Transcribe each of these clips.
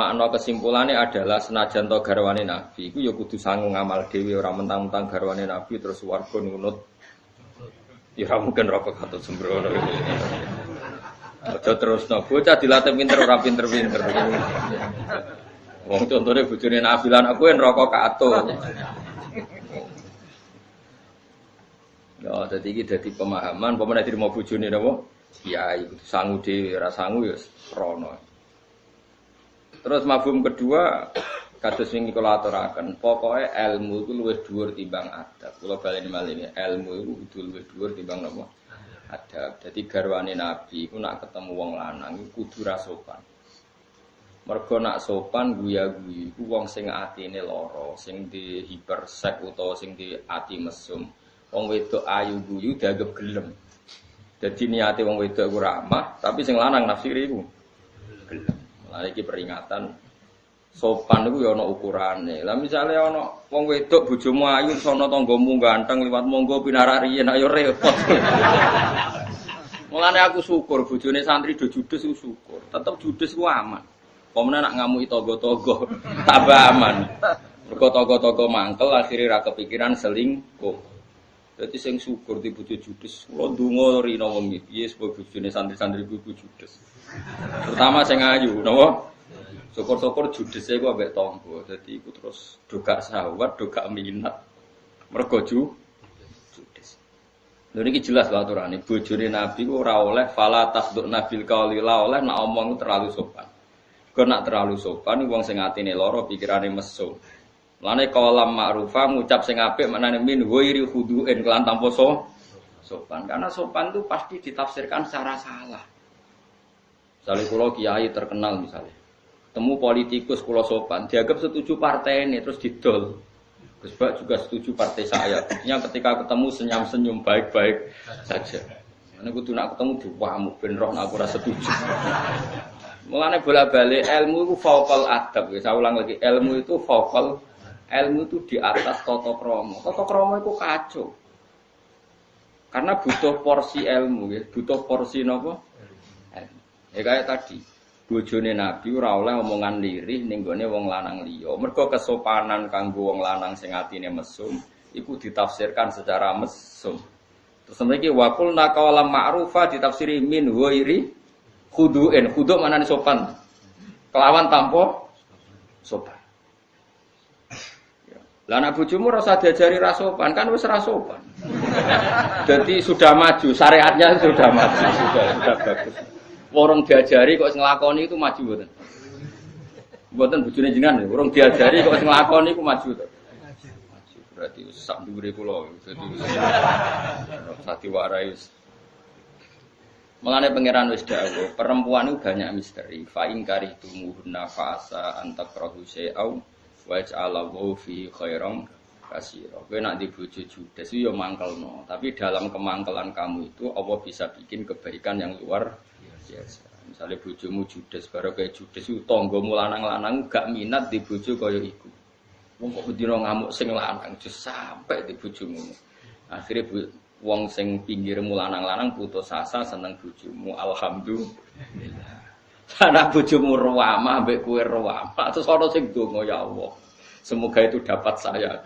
makna kesimpulannya adalah senajan to garwane nabi iku ya kudu sangu ngamal dhewe ora mentang-mentang garwane nabi terus warga nunut ya mungkin rokok katut sembrono aja terus no bocah dilatih pinter ora pinter-pinter wong contohnya bojone nabi lan aku yang rokok katut Ya, jadi ini jadi pemahaman, pemenang diri mau bujuni napa? Kiai, sangu dhewe, ora sangu ya rono. Terus mafhum kedua kados wingi kula aturaken, pokoke ilmu itu luwih dhuwur timbang adab. Kula baleni malih ilmu itu kudu luwih dhuwur timbang napa? Adab. Dadi garwane Nabi iku nak ketemu wong lanang kudu ra sopan. Mergo nak sopan guya-guyu iku wong sing atine lara, sing di hipersek utawa sing di ati mesum. Wong wedok ayu guyu dianggap gelem. Jadi niate wong wedok iku ramah, tapi sing lanang nafsiri iku gelem. Lah iki peringatan sopan itu ya ana ukurane. Lah misale ana wong wedok bojomu ayu sono tanggamu ganteng liwat monggo pinarariyen ayo repot. Mulane aku syukur bojone santri do judes ku syukur. Tetep judes ku aman. Pemene nak ngamuki togo-togo tambah aman. Mergo togo-togo mangkel akhirnya ra kepikiran selingkuh. Jadi sing syukur di bojo judes. Kula ndonga rino wengi piye sebab bojone santri-santri ku judes. Terutama sing ayu, napa? Syukur-syukur e ku ambek tangga. Dadi iku terus doga sahwat, doga minat. Mergo ju judes. Lha niki jelas lho aturane. Bojone Nabi ku ora oleh fala tasduk nabil qauli oleh nak omong terlalu sopan. Kau nak terlalu sopan wong sing atine lara pikirane mesum. Lane kolam ma'rufa ngucap sing apik maknane min ghairi khudu'in kelan tanpa so sopan. Karena sopan itu pasti ditafsirkan secara salah. Misalnya kulo kiai terkenal misalnya. Temu politikus kulo sopan, dianggap setuju partai ini terus didol. Gus juga setuju partai saya. Yang ketika ketemu senyum-senyum baik-baik saja. Karena kudu nak ketemu diwamu ben roh aku rasa setuju. Mulane bola-balik ilmu itu vokal adab. Ya, saya ulang lagi, ilmu itu vokal ilmu itu di atas toto kromo. Toto kromo itu kacau. Karena butuh porsi ilmu, ya. butuh porsi nopo. Ya kayak tadi, bojone Nabi ora oleh omongan lirih ning gone wong lanang liya. Mergo kesopanan kanggo wong lanang sing atine mesum iku ditafsirkan secara mesum. Terus mriki waqul naqala ma'rufa ditafsiri min ghairi khudu'in. Khudu' mana sopan? Kelawan tanpa sopan. Lah anak bojomu rasa diajari rasopan, kan wis rasopan. Jadi sudah maju, syariatnya sudah maju, sudah sudah bagus. Orang diajari kok ngelakoni itu maju mboten. Mboten bojone jenengan, orang diajari kok ngelakoni itu maju to. Maju. Berarti sak dhuwure kula, dadi sati warai Mengenai pangeran wis dawuh, perempuan itu banyak misteri. Fa in karihtumuhunna fa'asa antakrahu syai'au waj'alallahu fi khairam kasiro. Kowe nak di bojo judes yo mangkelno, tapi dalam kemangkelan kamu itu Allah bisa bikin kebaikan yang luar biasa. Misalnya bojomu judes, baru kayak judes itu tonggomu lanang-lanang gak minat di bojo kaya iku. Wong kok bedino ngamuk sing lanang just sampai di bojomu. Akhirnya bu, wong sing pinggirmu lanang-lanang putus asa seneng bojomu. Alhamdulillah. Anak bojomu ruwamah ambek kue ruwamah terus ana sing donga ya Allah. Semoga itu dapat saya.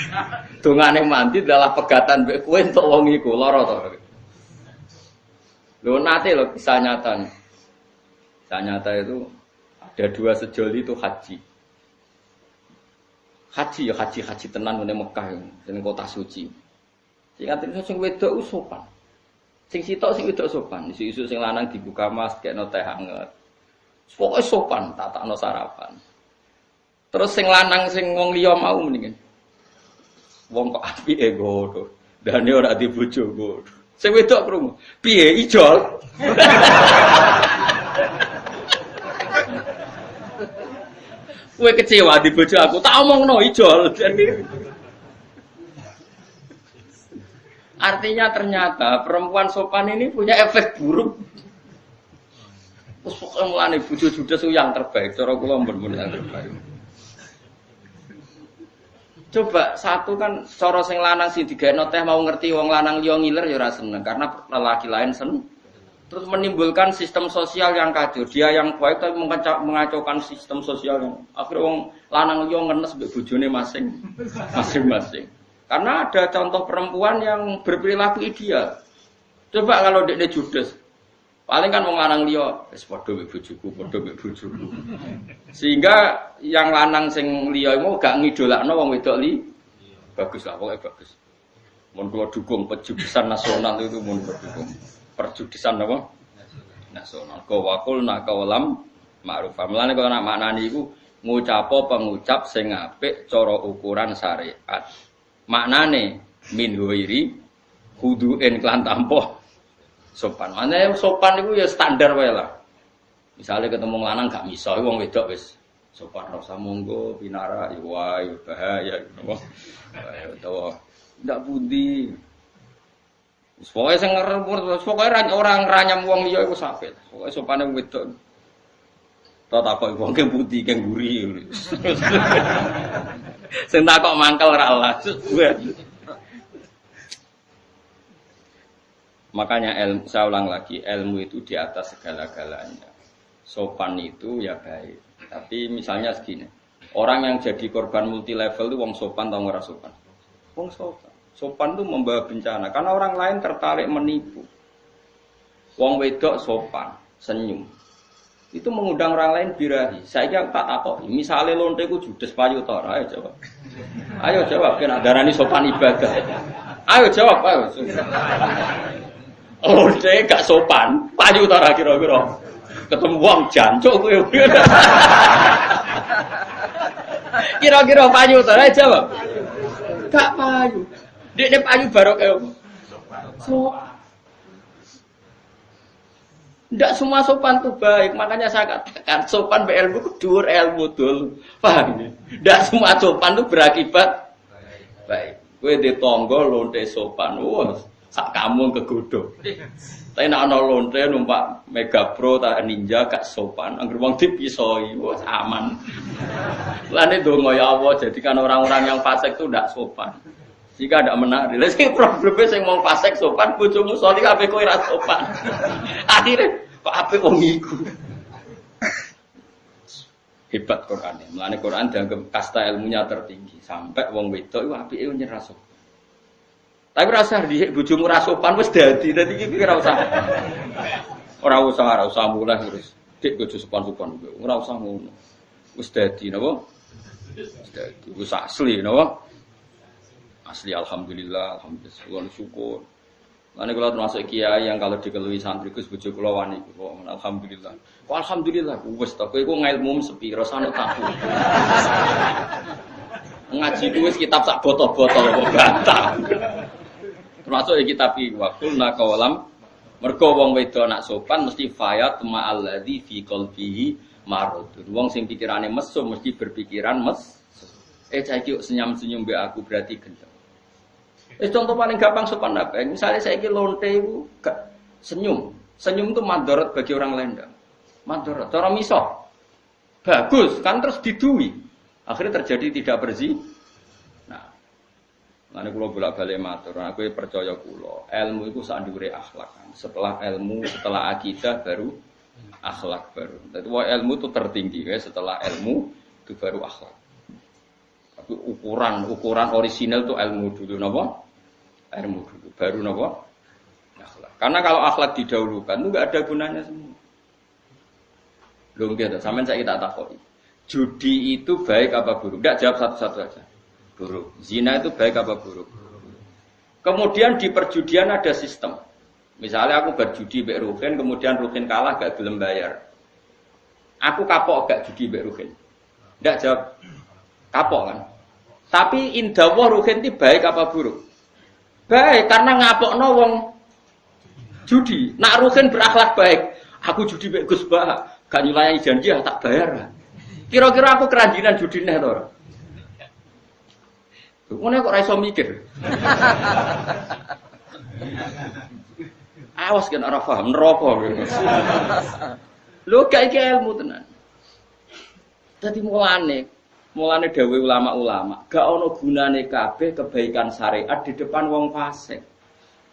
Dungane mandi adalah pegatan mbek kowe entuk wong iku lara. Lho nate lho kisah nyata nih. Kisah nyata itu ada dua sejoli itu haji. Haji ya haji haji tenan ning Mekah ning kota suci. Sing katene sing wedok sopan. Sing sitok sing wedok sopan. Isu-isu sing lanang dibuka mas kekno teh hangat. Pokoknya sopan, tatakno sarapan. Terus sing lanang sing wong liya mau mendingan. Wong kok api ego to. Dane ora di bojo Sing wedok krungu. Piye ijol? Kowe kecewa di bojo aku, tak omongno ijol. Artinya ternyata perempuan sopan ini punya efek buruk Terus pokoknya mulane bojo judes yang terbaik, cara kula mbon yang terbaik. Coba satu kan cara sing lanang sing digekno teh mau ngerti wong lanang liya ngiler ya karena lelaki lain seneng. terus menimbulkan sistem sosial yang kacau. Dia yang baik tapi mengacaukan sistem sosial yang akhirnya wong lanang liya ngenes mbek masing masing-masing. Karena ada contoh perempuan yang berperilaku ideal. Coba kalau dia judes, paling kan wong lanang liya wis padha mbek bojoku, padha mbek bojoku. Sehingga yang lanang sing liya iku gak ngidolakno wong wedok li bagus lah pokoknya bagus. Mun kula dukung pejudesan nasional itu mun dukung perjudisan apa? Nasional. Kau wakul nak kawalam ma'ruf. Mulane kalau nak maknani iku ngucapo pengucap sing apik cara ukuran syariat. Maknane min huiri huduin klan tampo sopan. Mana sopan itu ya standar wae lah. Misalnya ketemu lanang gak miso, wong wedok wis sopan rasa monggo pinara ya wae bahaya apa. Utawa ndak budi Pokoknya sing ngerempur, pokoknya orang ranyam wong liya iku sampe. Pokoke sopane wedok. Tak takok wong ke putih ke guri. Sing takok mangkel ora Allah. Makanya ilmu, saya ulang lagi, ilmu itu di atas segala-galanya. Sopan itu ya baik. Tapi misalnya segini, orang yang jadi korban multi level itu wong sopan atau nggak sopan? Wong sopan. Sopan itu membawa bencana karena orang lain tertarik menipu. Wong wedok sopan, senyum. Itu mengundang orang lain birahi. Saya tak tahu. Misalnya lonte ku judes payu tor, ayo jawab. Ayo jawab, kena darani sopan ibadah. Ayo jawab, ayo. Lonte gak sopan, payu tor kira-kira. Ketemu wong jancuk kowe. Kira-kira payu ayo jawab. Gak payu. Dia payu barok ya. So, tidak semua sopan itu baik, makanya saya katakan sopan be ilmu kudur ilmu dul, paham ya? Tidak semua sopan itu berakibat baik. Kue di tonggo lonte sopan, wah, sak kamu kegodo. Tapi nak ana lonte numpak Mega Pro tak Ninja gak sopan, angger wong dipisoi, wah aman. Lane donga ya Allah, jadikan orang-orang yang fasik itu tidak sopan. Jika ada menarik, lalu sing problemnya sing mau fasek sopan, bojomu soli kabeh kowe ra sopan. Akhirnya kok ape wong iku. Hebat Quran. Mulane Quran dianggap kasta ilmunya tertinggi sampai wong wedok iku apike nyerah sopan. Tapi rasa di bojomu ra sopan wis dadi, dadi iki ora usah. Ora usah, ora usah mulai terus. Dik bojo sopan-sopan ora usah ngono. Wis dadi napa? Dadi, asli napa? Asli alhamdulillah, alhamdulillah syukur. Mana kalau termasuk kiai yang kalau dikelui santri Gus bojo kula wani alhamdulillah. Kok alhamdulillah to kowe iku ngilmu sepiro sano tahu. Ngaji wis kitab sak botol-botol bantah. Termasuk ya kitab iki wa kulna qawalam mergo wong wedok nak sopan mesti fayat ma'alladzi fi qalbihi marud. Wong sing pikirane mesum mesti berpikiran mes. Eh cah senyum-senyum be aku berarti gendeng. Eh, contoh paling gampang sopan apa? Misalnya saya ingin lonte senyum. Senyum itu mandorot bagi orang lain. Mandorot. Cara miso. Bagus. Kan terus didui. Akhirnya terjadi tidak bersih. Nah. Nanti kalau bolak balik matur, aku percaya kulo. Ilmu itu sandure akhlak. Setelah ilmu, setelah akidah baru akhlak baru. Jadi ilmu itu tertinggi ya. Setelah ilmu itu baru akhlak. Tapi ukuran ukuran orisinal itu ilmu dulu, napa? ilmu dulu, baru nopo akhlak. Karena kalau akhlak didahulukan itu nggak ada gunanya semua. Belum gitu, sampai saya kita takoi. Judi itu baik apa buruk? Tidak jawab satu-satu aja. Buruk. Zina itu baik apa buruk? Kemudian di perjudian ada sistem. Misalnya aku berjudi Mbak Ruhin, kemudian Ruhin kalah gak gelem bayar. Aku kapok gak judi Mbak Ruhin. Tidak jawab. Kapok kan? Tapi indah Ruhin itu baik apa buruk? Baik, karena ngapok wong judi. Nak Ruhin berakhlak baik. Aku judi baik Gus Bah, gak nyulayani janji ya tak bayar. Kira-kira aku keranjinan judi nih Mana kok raiso mikir? Awas kan ora paham neraka. Lho gak iki ilmu tenan. Dadi mulane Mulane dawe ulama-ulama, gak ono gunane kabeh kebaikan syariat di depan wong fasik.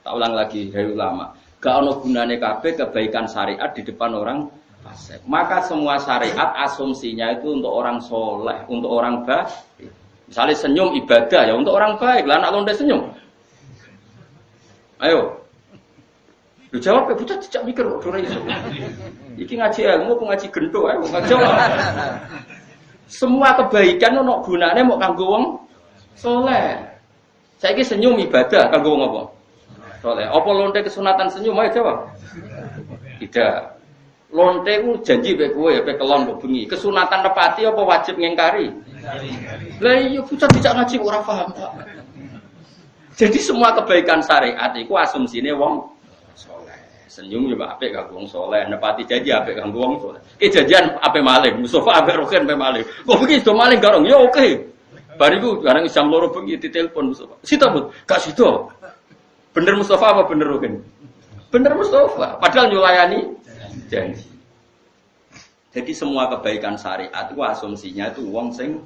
Tak ulang lagi dari ulama, Gak ono gunane kabeh kebaikan syariat di depan orang fasik. Maka semua syariat asumsinya itu untuk orang soleh, untuk orang baik. Misalnya senyum ibadah ya untuk orang baik. Lah anak londe senyum. Ayo. Lu jawab ya bocah tidak mikir kok ora iso. Iki ngaji ilmu apa ngaji gento ayo ngaji. Semua kebaikan ono gunane mau kanggo wong soleh. Saiki senyum ibadah kanggo wong apa? Soleh. Apa lonte kesunatan senyum ayo jawab. Tidak. Lonte ku janji bae kowe ya kelon kok bengi. Kesunatan nepati apa wajib ngengkari? Lah iya bocah tidak ngaji ora paham, Pak. Jadi semua kebaikan syariat itu asumsinya wong soleh. Senyum juga apik kanggo wong soleh, nepati janji apik kanggo wong soleh. Kejadian apik maling, Mustafa apik roken apik maling. Kok begini do maling garong? Ya oke. Bariku barang jam loro bengi ditelepon Mustafa. Sita bud, gak sida. Bener Mustafa apa bener roken? Bener Mustafa, padahal nyulayani janji. Jadi semua kebaikan syariat itu asumsinya itu wong sing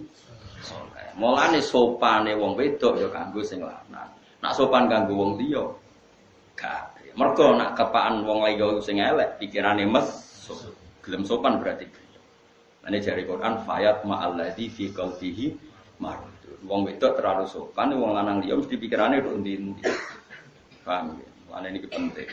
soleh. Mulane sopane wong wedok ya kanggo sing lanang. Nak sopan kanggo wong liya gak. Mergo nak kepaan wong liya sing elek pikirane mes gelem sopan berarti. Ane jari Quran fayat ma'alladzi fi qalbihi marad. Wong wedok terlalu sopan, wong lanang liya mesti pikirane tok endi-endi. Paham ya? Lan ini penting.